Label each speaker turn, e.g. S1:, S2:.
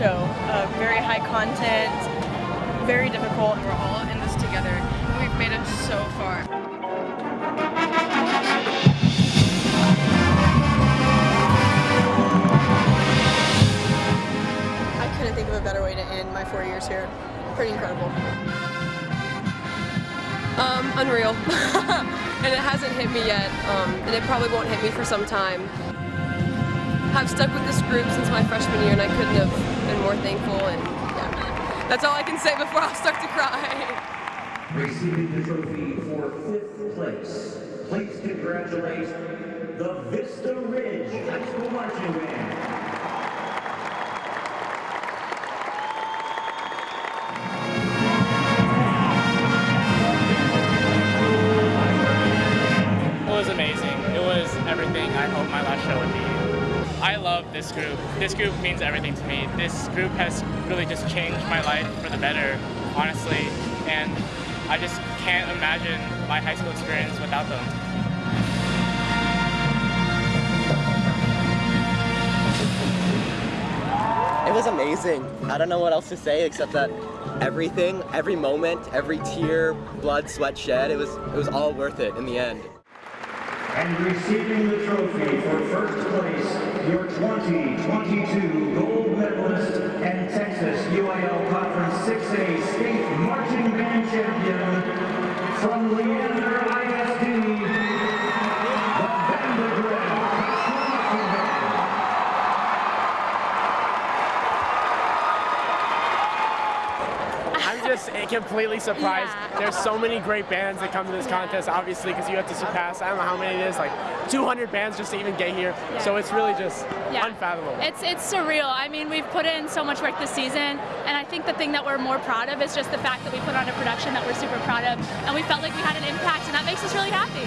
S1: show of very high content, very difficult. We're all in this together. We've made it so far.
S2: I couldn't think of a better way to end my four years here. Pretty incredible.
S3: Um, unreal. and it hasn't hit me yet, um, and it probably won't hit me for some time. I've stuck with this group since my freshman year, and I couldn't have been more thankful, and yeah. That's all I can say before I'll start to cry.
S4: Receiving the trophy for fifth place, please congratulate the Vista Ridge High School Marching Band.
S5: It was amazing. It was everything I hoped my last show would be. I love this group. This group means everything to me. This group has really just changed my life for the better, honestly, and I just can't imagine my high school experience without them.
S6: It was amazing. I don't know what else to say except that everything, every moment, every tear, blood, sweat shed, it was it was all worth it in the end.
S4: And receiving the trophy for first place, your 2022 gold medalist
S5: just completely surprised.
S7: Yeah.
S5: There's so many great bands that come to this contest, obviously, because you have to surpass, I don't know how many it is, like 200 bands just to even get here. So it's really just
S7: Yeah.
S5: unfathomable.
S7: It's it's surreal. I mean, we've put in so much work this season, and I think the thing that we're more proud of is just the fact that we put on a production that we're super proud of, and we felt like we had an impact, and that makes us really happy.